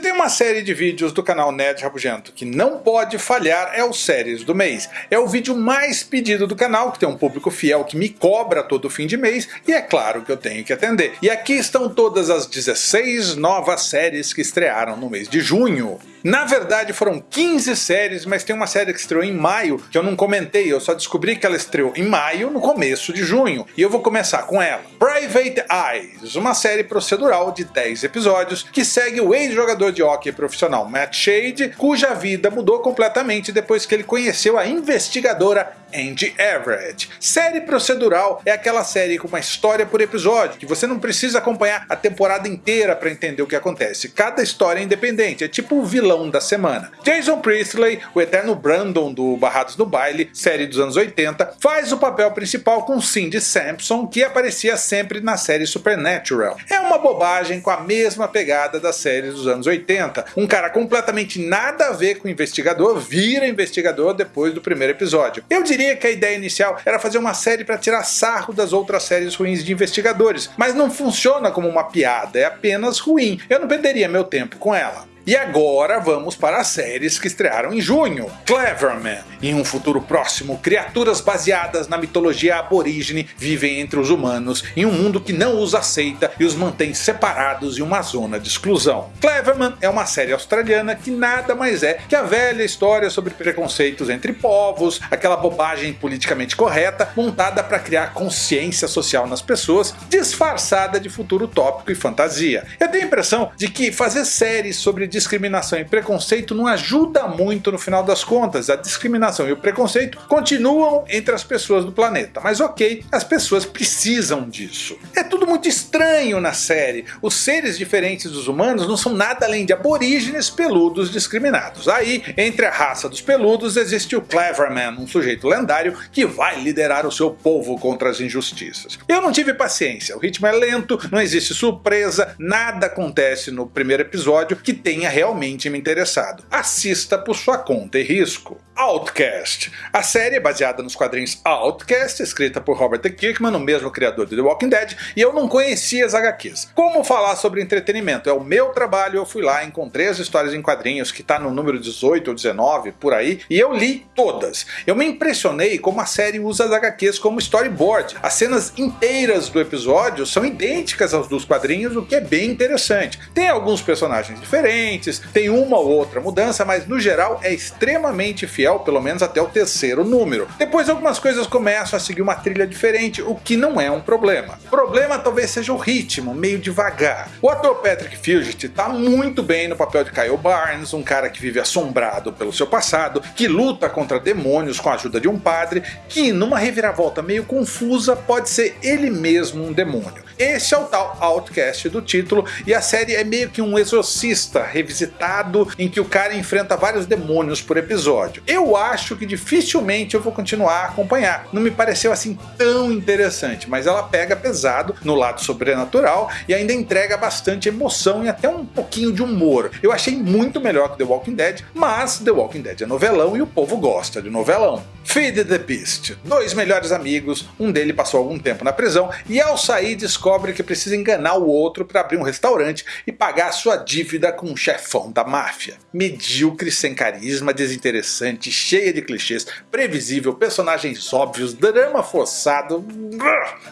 tem uma série de vídeos do canal Nerd Rabugento que não pode falhar é o Séries do Mês. É o vídeo mais pedido do canal, que tem um público fiel que me cobra todo fim de mês, e é claro que eu tenho que atender. E aqui estão todas as 16 novas séries que estrearam no mês de junho. Na verdade foram 15 séries, mas tem uma série que estreou em maio que eu não comentei, eu só descobri que ela estreou em maio, no começo de junho, e eu vou começar com ela. Private Eyes, uma série procedural de 10 episódios que segue o ex-jogador de hockey profissional Matt Shade, cuja vida mudou completamente depois que ele conheceu a investigadora Andy Everett. Série procedural é aquela série com uma história por episódio, que você não precisa acompanhar a temporada inteira para entender o que acontece. Cada história é independente, é tipo o vilão da semana. Jason Priestley, o eterno Brandon do Barrados no Baile, série dos anos 80, faz o papel principal com Cindy Sampson, que aparecia sempre na série Supernatural. É uma bobagem com a mesma pegada das séries dos anos 80. Um cara completamente nada a ver com o investigador vira investigador depois do primeiro episódio. Eu diria diria que a ideia inicial era fazer uma série para tirar sarro das outras séries ruins de investigadores, mas não funciona como uma piada, é apenas ruim. Eu não perderia meu tempo com ela. E agora vamos para as séries que estrearam em junho. Cleverman. Em um futuro próximo, criaturas baseadas na mitologia aborígene vivem entre os humanos em um mundo que não os aceita e os mantém separados em uma zona de exclusão. Cleverman é uma série australiana que nada mais é que a velha história sobre preconceitos entre povos, aquela bobagem politicamente correta montada para criar consciência social nas pessoas, disfarçada de futuro utópico e fantasia. Eu tenho a impressão de que fazer séries sobre discriminação e preconceito não ajuda muito no final das contas. A discriminação e o preconceito continuam entre as pessoas do planeta, mas ok, as pessoas precisam disso. É tudo muito estranho na série. Os seres diferentes dos humanos não são nada além de aborígenes peludos discriminados. Aí, entre a raça dos peludos, existe o Cleverman, um sujeito lendário que vai liderar o seu povo contra as injustiças. Eu não tive paciência, o ritmo é lento, não existe surpresa, nada acontece no primeiro episódio que tem tenha realmente me interessado. Assista por sua conta e risco. Outcast. A série é baseada nos quadrinhos Outcast, escrita por Robert. Kirkman, o mesmo criador de The Walking Dead, e eu não conhecia as HQs. Como falar sobre entretenimento? É o meu trabalho, eu fui lá, encontrei as histórias em quadrinhos que está no número 18 ou 19, por aí, e eu li todas. Eu me impressionei como a série usa as HQs como storyboard. As cenas inteiras do episódio são idênticas aos dos quadrinhos, o que é bem interessante. Tem alguns personagens diferentes, tem uma ou outra mudança, mas no geral é extremamente fiel fiel pelo menos até o terceiro número. Depois algumas coisas começam a seguir uma trilha diferente, o que não é um problema. O problema talvez seja o ritmo, meio devagar. O ator Patrick Fugit está muito bem no papel de Kyle Barnes, um cara que vive assombrado pelo seu passado, que luta contra demônios com a ajuda de um padre, que numa reviravolta meio confusa pode ser ele mesmo um demônio. Esse é o tal Outcast do título, e a série é meio que um exorcista revisitado em que o cara enfrenta vários demônios por episódio. Eu acho que dificilmente eu vou continuar a acompanhar, não me pareceu assim tão interessante, mas ela pega pesado no lado sobrenatural e ainda entrega bastante emoção e até um pouquinho de humor. Eu achei muito melhor que The Walking Dead, mas The Walking Dead é novelão e o povo gosta de novelão. Feed the Beast. Dois melhores amigos, um dele passou algum tempo na prisão e ao sair descobre descobre que precisa enganar o outro para abrir um restaurante e pagar sua dívida com um chefão da máfia. Medíocre, sem carisma, desinteressante, cheia de clichês, previsível, personagens óbvios, drama forçado...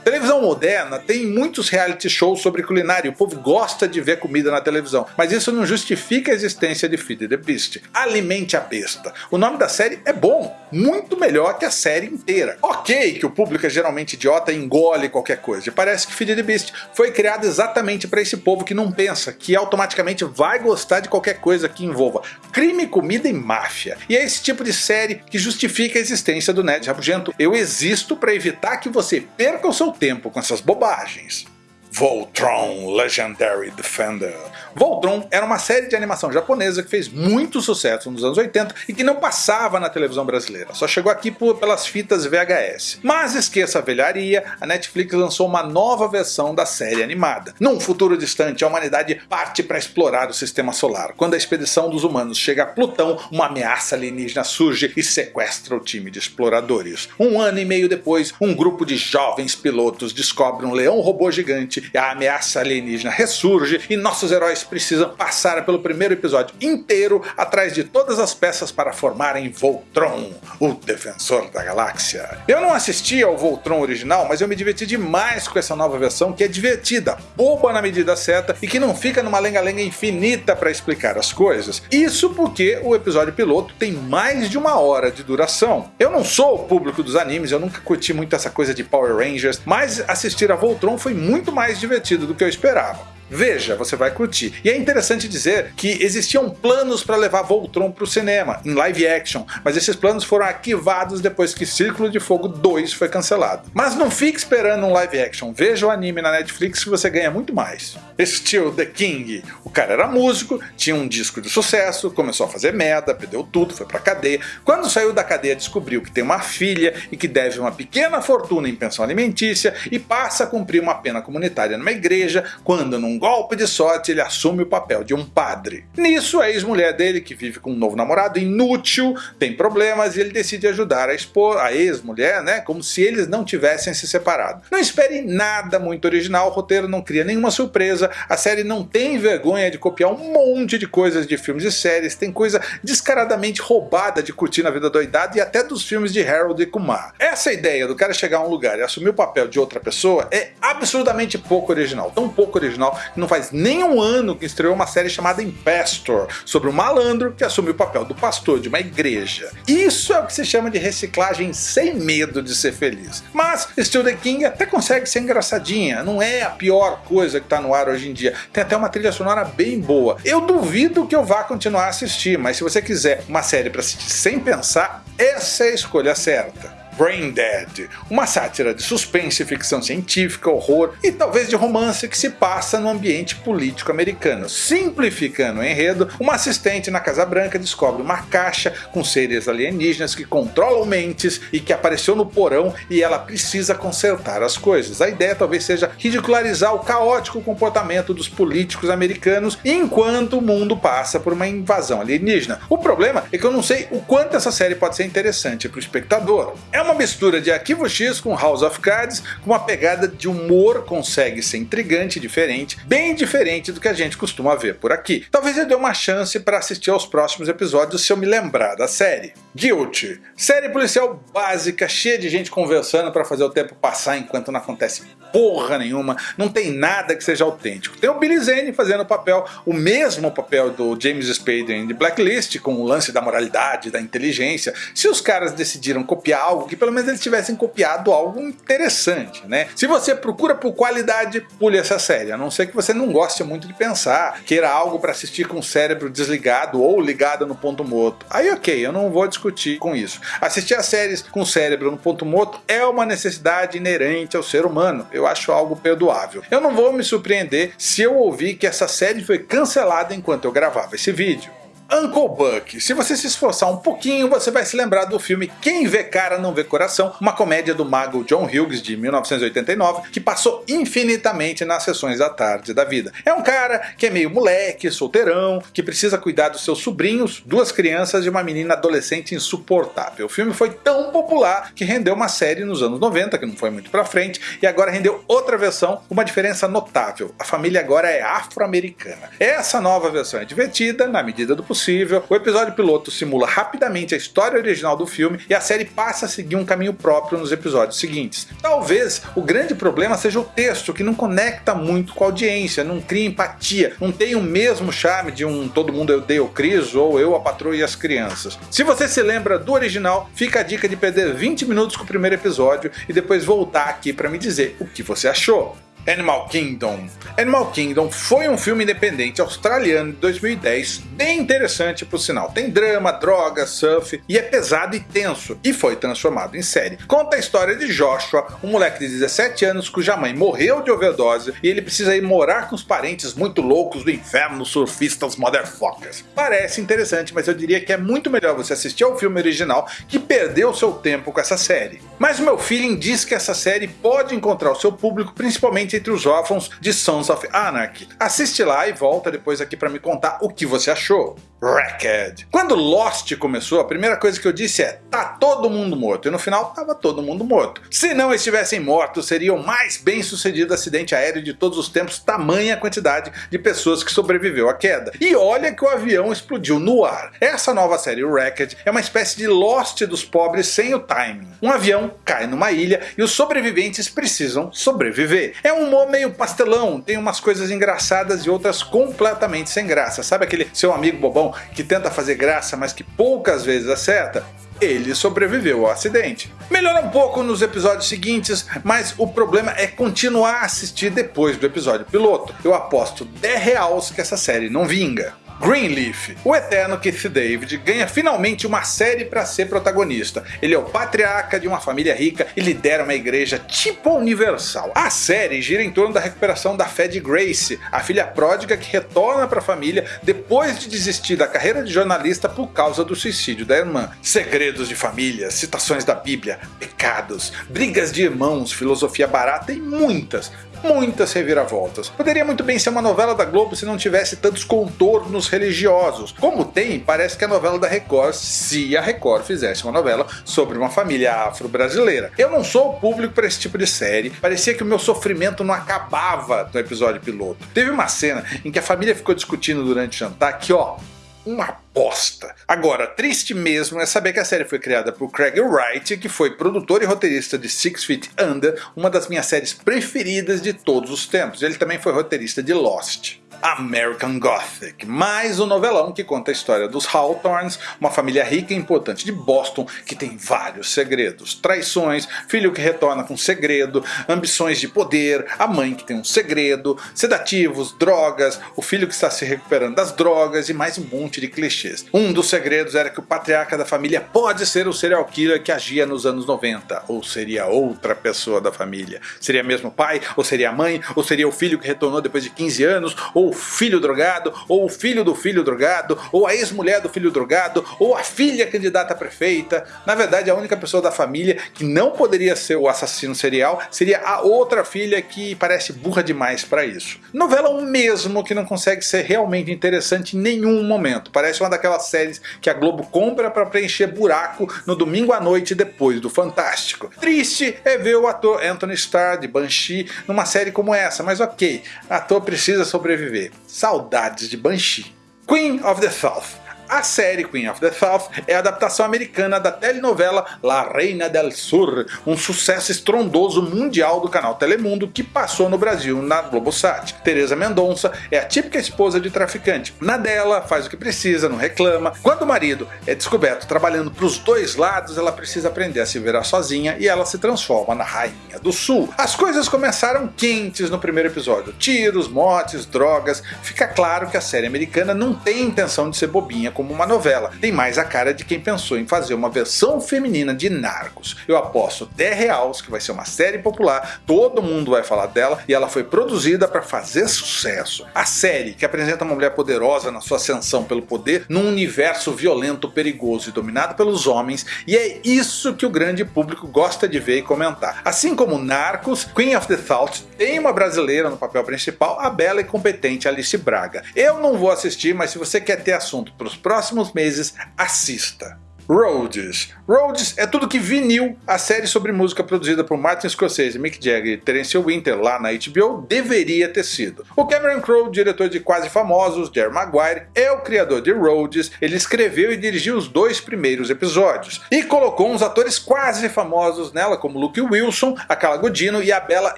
Televisão moderna tem muitos reality shows sobre culinária, o povo gosta de ver comida na televisão, mas isso não justifica a existência de Feed the Beast. Alimente a besta. O nome da série é bom, muito melhor que a série inteira. Ok que o público é geralmente idiota e engole qualquer coisa, parece que Feed the Beast foi criado exatamente para esse povo que não pensa, que automaticamente vai gostar de qualquer coisa que envolva crime, comida e máfia. E é esse tipo de série que justifica a existência do Nerd Rabugento. Eu existo para evitar que você perca o seu tempo com essas bobagens. Voltron Legendary Defender. Voltron era uma série de animação japonesa que fez muito sucesso nos anos 80 e que não passava na televisão brasileira, só chegou aqui por, pelas fitas VHS. Mas esqueça a velharia, a Netflix lançou uma nova versão da série animada. Num futuro distante, a humanidade parte para explorar o sistema solar. Quando a expedição dos humanos chega a Plutão, uma ameaça alienígena surge e sequestra o time de exploradores. Um ano e meio depois, um grupo de jovens pilotos descobre um leão robô gigante a ameaça alienígena ressurge e nossos heróis precisam passar pelo primeiro episódio inteiro atrás de todas as peças para formarem Voltron, o defensor da galáxia. Eu não assisti ao Voltron original, mas eu me diverti demais com essa nova versão que é divertida, boba na medida certa e que não fica numa lenga-lenga infinita para explicar as coisas. Isso porque o episódio piloto tem mais de uma hora de duração. Eu não sou o público dos animes, eu nunca curti muito essa coisa de Power Rangers, mas assistir a Voltron foi muito mais divertido do que eu esperava. Veja, você vai curtir. E é interessante dizer que existiam planos para levar Voltron para o cinema, em live action, mas esses planos foram arquivados depois que Círculo de Fogo 2 foi cancelado. Mas não fique esperando um live action, veja o anime na Netflix que você ganha muito mais. Steel the King. O cara era músico, tinha um disco de sucesso, começou a fazer merda, perdeu tudo, foi pra cadeia. Quando saiu da cadeia descobriu que tem uma filha e que deve uma pequena fortuna em pensão alimentícia e passa a cumprir uma pena comunitária numa igreja, quando num golpe de sorte ele assume o papel de um padre. Nisso a ex-mulher dele, que vive com um novo namorado inútil, tem problemas e ele decide ajudar a expor a ex-mulher, né, como se eles não tivessem se separado. Não espere nada muito original, o roteiro não cria nenhuma surpresa, a série não tem vergonha de copiar um monte de coisas de filmes e séries, tem coisa descaradamente roubada de curtir na vida doidada e até dos filmes de Harold e Kumar. Essa ideia do cara chegar a um lugar e assumir o papel de outra pessoa é absurdamente pouco original, tão pouco original que não faz nem um ano que estreou uma série chamada Impastor, sobre um malandro que assume o papel do pastor de uma igreja. Isso é o que se chama de reciclagem sem medo de ser feliz. Mas Still the King até consegue ser engraçadinha, não é a pior coisa que está no ar hoje em dia. Tem até uma trilha sonora bem boa. Eu duvido que eu vá continuar a assistir, mas se você quiser uma série para assistir sem pensar, essa é a escolha certa. Brain Dead, uma sátira de suspense, ficção científica, horror e talvez de romance que se passa no ambiente político americano. Simplificando o enredo, uma assistente na Casa Branca descobre uma caixa com seres alienígenas que controlam mentes e que apareceu no porão e ela precisa consertar as coisas. A ideia talvez seja ridicularizar o caótico comportamento dos políticos americanos enquanto o mundo passa por uma invasão alienígena. O problema é que eu não sei o quanto essa série pode ser interessante para o espectador. É uma mistura de Arquivo X com House of Cards, com uma pegada de humor consegue ser intrigante e diferente, bem diferente do que a gente costuma ver por aqui. Talvez eu dê uma chance para assistir aos próximos episódios se eu me lembrar da série. Guilty, série policial básica, cheia de gente conversando para fazer o tempo passar enquanto não acontece porra nenhuma, não tem nada que seja autêntico. Tem o Billy Zane fazendo o papel, o mesmo papel do James Spader em The Blacklist, com o lance da moralidade, da inteligência. Se os caras decidiram copiar algo que pelo menos eles tivessem copiado algo interessante, né? Se você procura por qualidade, pule essa série, a não ser que você não goste muito de pensar, queira algo para assistir com o cérebro desligado ou ligado no ponto morto. Aí ok, eu não vou discutir com isso. Assistir a séries com o cérebro no ponto morto é uma necessidade inerente ao ser humano, eu acho algo perdoável. Eu não vou me surpreender se eu ouvir que essa série foi cancelada enquanto eu gravava esse vídeo. Uncle Buck. Se você se esforçar um pouquinho, você vai se lembrar do filme Quem Vê Cara Não Vê Coração, uma comédia do mago John Hughes de 1989, que passou infinitamente nas sessões da tarde da vida. É um cara que é meio moleque, solteirão, que precisa cuidar dos seus sobrinhos, duas crianças e uma menina adolescente insuportável. O filme foi tão popular que rendeu uma série nos anos 90, que não foi muito pra frente, e agora rendeu outra versão, uma diferença notável. A família agora é afro-americana. Essa nova versão é divertida, na medida do possível, possível. O episódio piloto simula rapidamente a história original do filme e a série passa a seguir um caminho próprio nos episódios seguintes. Talvez o grande problema seja o texto, que não conecta muito com a audiência, não cria empatia, não tem o mesmo charme de um Todo Mundo Eu Dei o Cris ou Eu, a Patroa e as Crianças. Se você se lembra do original, fica a dica de perder 20 minutos com o primeiro episódio e depois voltar aqui para me dizer o que você achou. Animal Kingdom. Animal Kingdom foi um filme independente australiano de 2010, bem interessante por sinal. Tem drama, droga, surf e é pesado e tenso, e foi transformado em série. Conta a história de Joshua, um moleque de 17 anos cuja mãe morreu de overdose e ele precisa ir morar com os parentes muito loucos do inferno, surfistas motherfuckers. Parece interessante, mas eu diria que é muito melhor você assistir ao filme original que perdeu seu tempo com essa série. Mas o meu feeling diz que essa série pode encontrar o seu público principalmente entre os órfãos de Sons of Anarchy. Assiste lá e volta depois aqui para me contar o que você achou. Wrecked. Quando Lost começou, a primeira coisa que eu disse é tá todo mundo morto, e no final tava todo mundo morto. Se não estivessem mortos, seria o mais bem sucedido acidente aéreo de todos os tempos, tamanha quantidade de pessoas que sobreviveu à queda. E olha que o avião explodiu no ar. Essa nova série Wrecked é uma espécie de Lost dos pobres sem o timing. Um avião cai numa ilha e os sobreviventes precisam sobreviver. É um humor meio pastelão, tem umas coisas engraçadas e outras completamente sem graça. Sabe aquele seu amigo bobão que tenta fazer graça, mas que poucas vezes acerta? ele sobreviveu ao acidente. Melhora um pouco nos episódios seguintes, mas o problema é continuar a assistir depois do episódio piloto. Eu aposto 10 reais que essa série não vinga. Greenleaf, o eterno Keith David, ganha finalmente uma série para ser protagonista. Ele é o patriarca de uma família rica e lidera uma igreja tipo universal. A série gira em torno da recuperação da fé de Grace, a filha pródiga que retorna para a família depois de desistir da carreira de jornalista por causa do suicídio da irmã. Segredos de família, citações da Bíblia, pecados, brigas de irmãos, filosofia barata e muitas, muitas reviravoltas. Poderia muito bem ser uma novela da Globo se não tivesse tantos contornos religiosos. Como tem, parece que a novela da Record, se a Record fizesse uma novela sobre uma família afro-brasileira. Eu não sou o público para esse tipo de série, parecia que o meu sofrimento não acabava no episódio piloto. Teve uma cena em que a família ficou discutindo durante o jantar que, ó, uma bosta. Agora, triste mesmo é saber que a série foi criada por Craig Wright, que foi produtor e roteirista de Six Feet Under, uma das minhas séries preferidas de todos os tempos. Ele também foi roteirista de Lost. American Gothic, mais um novelão que conta a história dos Hawthorns, uma família rica e importante de Boston que tem vários segredos, traições, filho que retorna com segredo, ambições de poder, a mãe que tem um segredo, sedativos, drogas, o filho que está se recuperando das drogas e mais um monte de clichês. Um dos segredos era que o patriarca da família pode ser o serial killer que agia nos anos 90, ou seria outra pessoa da família. Seria mesmo o pai, ou seria a mãe, ou seria o filho que retornou depois de 15 anos, ou ou o filho drogado, ou o filho do filho drogado, ou a ex-mulher do filho drogado, ou a filha candidata a prefeita. Na verdade, a única pessoa da família que não poderia ser o assassino serial seria a outra filha que parece burra demais para isso. Novela mesmo que não consegue ser realmente interessante em nenhum momento. Parece uma daquelas séries que a Globo compra para preencher buraco no domingo à noite depois do Fantástico. Triste é ver o ator Anthony Starr de Banshee numa série como essa, mas ok, ator precisa sobreviver Saudades de Banshee. Queen of the South a série Queen of the South é a adaptação americana da telenovela La Reina del Sur, um sucesso estrondoso mundial do canal Telemundo que passou no Brasil na Globosat. Teresa Mendonça é a típica esposa de traficante. Na dela, faz o que precisa, não reclama. Quando o marido é descoberto trabalhando para os dois lados, ela precisa aprender a se virar sozinha e ela se transforma na Rainha do Sul. As coisas começaram quentes no primeiro episódio. Tiros, mortes, drogas. Fica claro que a série americana não tem intenção de ser bobinha como uma novela. Tem mais a cara de quem pensou em fazer uma versão feminina de Narcos. Eu aposto 10 reais que vai ser uma série popular, todo mundo vai falar dela e ela foi produzida para fazer sucesso. A série, que apresenta uma mulher poderosa na sua ascensão pelo poder num universo violento, perigoso e dominado pelos homens, e é isso que o grande público gosta de ver e comentar. Assim como Narcos, Queen of the South tem uma brasileira no papel principal, a bela e competente Alice Braga. Eu não vou assistir, mas se você quer ter assunto para os próximos meses, assista. Rhodes. Rhodes é tudo que vinil, a série sobre música produzida por Martin Scorsese, Mick Jagger e Terence Winter lá na HBO, deveria ter sido. O Cameron Crowe, diretor de Quase Famosos, Jerry Maguire, é o criador de Rhodes, ele escreveu e dirigiu os dois primeiros episódios, e colocou uns atores quase famosos nela, como Luke Wilson, a Godino e a bela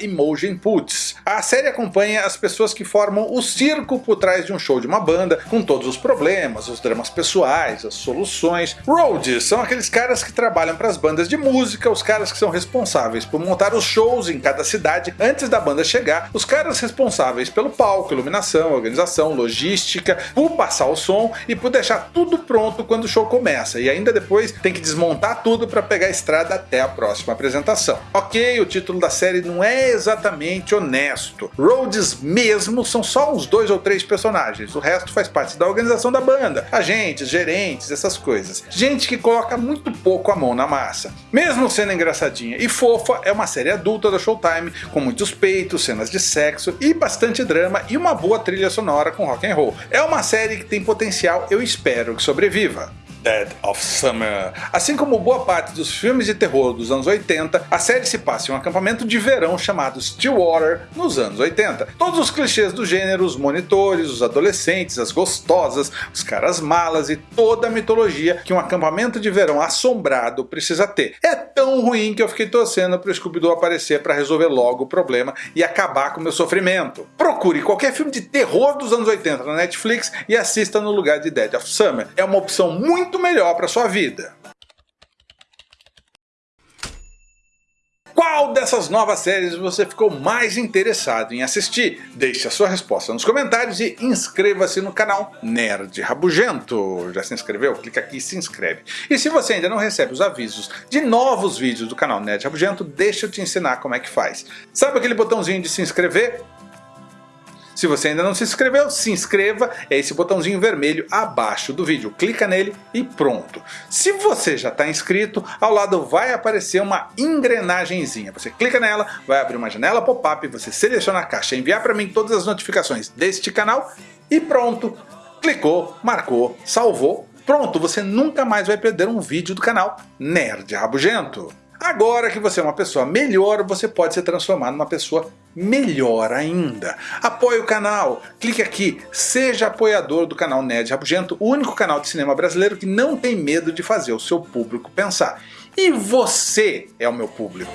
Imogen Poots. A série acompanha as pessoas que formam o circo por trás de um show de uma banda, com todos os problemas, os dramas pessoais, as soluções. Rhodes são aqueles caras que trabalham para as bandas de música, os caras que são responsáveis por montar os shows em cada cidade antes da banda chegar, os caras responsáveis pelo palco, iluminação, organização, logística, por passar o som e por deixar tudo pronto quando o show começa, e ainda depois tem que desmontar tudo para pegar a estrada até a próxima apresentação. Ok, o título da série não é exatamente honesto. Rhodes mesmo são só uns dois ou três personagens, o resto faz parte da organização da banda, agentes, gerentes, essas coisas. Gente que coloca muito pouco a mão na massa. Mesmo sendo engraçadinha e fofa, é uma série adulta da Showtime, com muitos peitos, cenas de sexo e bastante drama e uma boa trilha sonora com rock and roll. É uma série que tem potencial, eu espero que sobreviva. Dead of Summer. Assim como boa parte dos filmes de terror dos anos 80, a série se passa em um acampamento de verão chamado Stillwater nos anos 80. Todos os clichês do gênero, os monitores, os adolescentes, as gostosas, os caras malas e toda a mitologia que um acampamento de verão assombrado precisa ter. É tão ruim que eu fiquei torcendo para o Scooby-Doo aparecer para resolver logo o problema e acabar com o meu sofrimento. Procure qualquer filme de terror dos anos 80 na Netflix e assista no lugar de Dead of Summer. É uma opção muito muito melhor para sua vida. Qual dessas novas séries você ficou mais interessado em assistir? Deixe a sua resposta nos comentários e inscreva-se no canal Nerd Rabugento. Já se inscreveu? Clica aqui e se inscreve. E se você ainda não recebe os avisos de novos vídeos do canal Nerd Rabugento, deixa eu te ensinar como é que faz. Sabe aquele botãozinho de se inscrever? Se você ainda não se inscreveu, se inscreva, é esse botãozinho vermelho abaixo do vídeo. Clica nele e pronto. Se você já está inscrito, ao lado vai aparecer uma engrenagemzinha. Você clica nela, vai abrir uma janela pop-up, você seleciona a caixa, enviar para mim todas as notificações deste canal e pronto. Clicou, marcou, salvou, pronto, você nunca mais vai perder um vídeo do canal Nerd Rabugento. Agora que você é uma pessoa melhor, você pode se transformar numa pessoa melhor ainda. Apoie o canal, clique aqui, seja apoiador do canal Nerd Rabugento, o único canal de cinema brasileiro que não tem medo de fazer o seu público pensar. E você é o meu público.